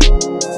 Thank